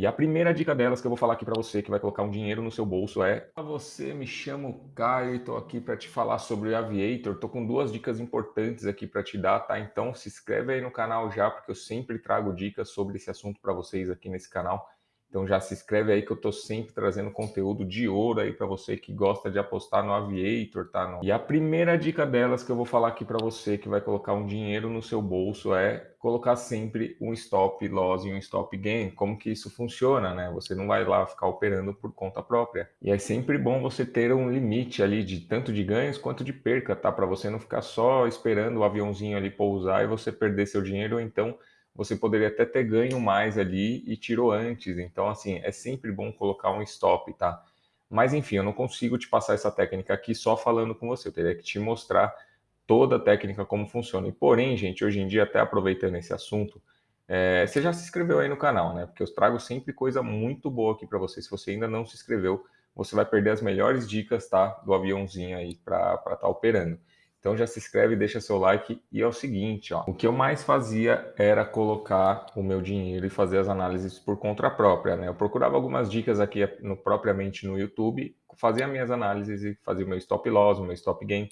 E a primeira dica delas que eu vou falar aqui para você, que vai colocar um dinheiro no seu bolso é... Você, me chamo Caio e tô aqui para te falar sobre o Aviator. Tô com duas dicas importantes aqui para te dar, tá? Então se inscreve aí no canal já, porque eu sempre trago dicas sobre esse assunto para vocês aqui nesse canal. Então já se inscreve aí que eu tô sempre trazendo conteúdo de ouro aí para você que gosta de apostar no Aviator, tá? E a primeira dica delas que eu vou falar aqui para você que vai colocar um dinheiro no seu bolso é colocar sempre um stop loss e um stop gain. Como que isso funciona, né? Você não vai lá ficar operando por conta própria. E é sempre bom você ter um limite ali de tanto de ganhos quanto de perca, tá? Para você não ficar só esperando o aviãozinho ali pousar e você perder seu dinheiro ou então você poderia até ter ganho mais ali e tirou antes. Então, assim, é sempre bom colocar um stop, tá? Mas, enfim, eu não consigo te passar essa técnica aqui só falando com você. Eu teria que te mostrar toda a técnica como funciona. E, porém, gente, hoje em dia, até aproveitando esse assunto, é, você já se inscreveu aí no canal, né? Porque eu trago sempre coisa muito boa aqui para você. Se você ainda não se inscreveu, você vai perder as melhores dicas, tá? Do aviãozinho aí para estar tá operando. Então já se inscreve, deixa seu like e é o seguinte, ó, o que eu mais fazia era colocar o meu dinheiro e fazer as análises por conta própria, né? Eu procurava algumas dicas aqui no, propriamente no YouTube, fazia minhas análises e fazia o meu stop loss, o meu stop gain,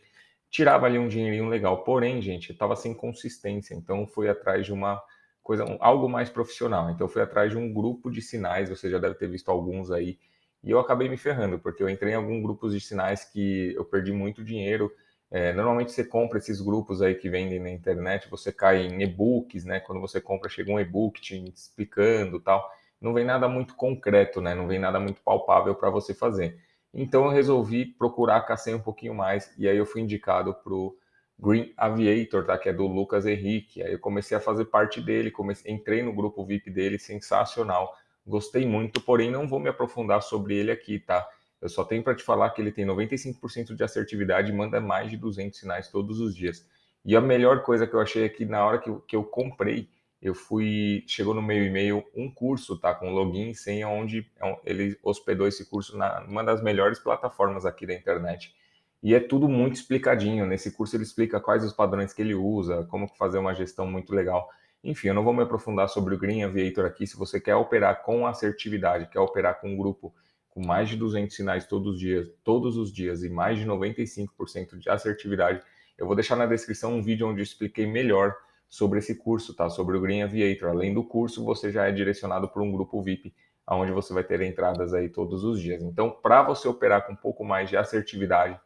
tirava ali um dinheirinho legal. Porém, gente, estava sem consistência, então fui atrás de uma coisa, algo mais profissional. Então fui atrás de um grupo de sinais, você já deve ter visto alguns aí, e eu acabei me ferrando, porque eu entrei em alguns grupos de sinais que eu perdi muito dinheiro, é, normalmente você compra esses grupos aí que vendem na internet, você cai em e-books, né? Quando você compra, chega um e-book te explicando tal. Não vem nada muito concreto, né? Não vem nada muito palpável para você fazer. Então eu resolvi procurar caçar um pouquinho mais e aí eu fui indicado para o Green Aviator, tá? Que é do Lucas Henrique. Aí eu comecei a fazer parte dele, comecei, entrei no grupo VIP dele, sensacional. Gostei muito, porém não vou me aprofundar sobre ele aqui, tá? Eu só tenho para te falar que ele tem 95% de assertividade e manda mais de 200 sinais todos os dias. E a melhor coisa que eu achei é que na hora que eu, que eu comprei, eu fui, chegou no meu e-mail um curso, tá, com login e senha, onde é ele hospedou esse curso na uma das melhores plataformas aqui da internet. E é tudo muito explicadinho. Nesse curso ele explica quais os padrões que ele usa, como fazer uma gestão muito legal. Enfim, eu não vou me aprofundar sobre o Green Aviator aqui. Se você quer operar com assertividade, quer operar com um grupo com mais de 200 sinais todos os dias, todos os dias e mais de 95% de assertividade, eu vou deixar na descrição um vídeo onde eu expliquei melhor sobre esse curso, tá? Sobre o Green Aviator. Além do curso, você já é direcionado para um grupo VIP, onde você vai ter entradas aí todos os dias. Então, para você operar com um pouco mais de assertividade,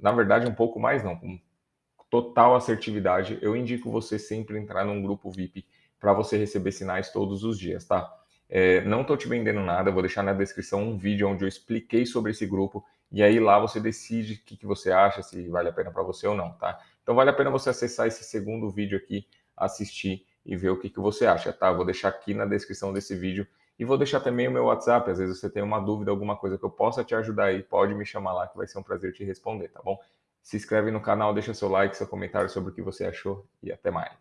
na verdade, um pouco mais não, com total assertividade, eu indico você sempre entrar num grupo VIP para você receber sinais todos os dias, tá? É, não estou te vendendo nada, vou deixar na descrição um vídeo onde eu expliquei sobre esse grupo e aí lá você decide o que, que você acha, se vale a pena para você ou não, tá? Então vale a pena você acessar esse segundo vídeo aqui, assistir e ver o que, que você acha, tá? Vou deixar aqui na descrição desse vídeo e vou deixar também o meu WhatsApp, às vezes você tem uma dúvida, alguma coisa que eu possa te ajudar aí, pode me chamar lá que vai ser um prazer te responder, tá bom? Se inscreve no canal, deixa seu like, seu comentário sobre o que você achou e até mais.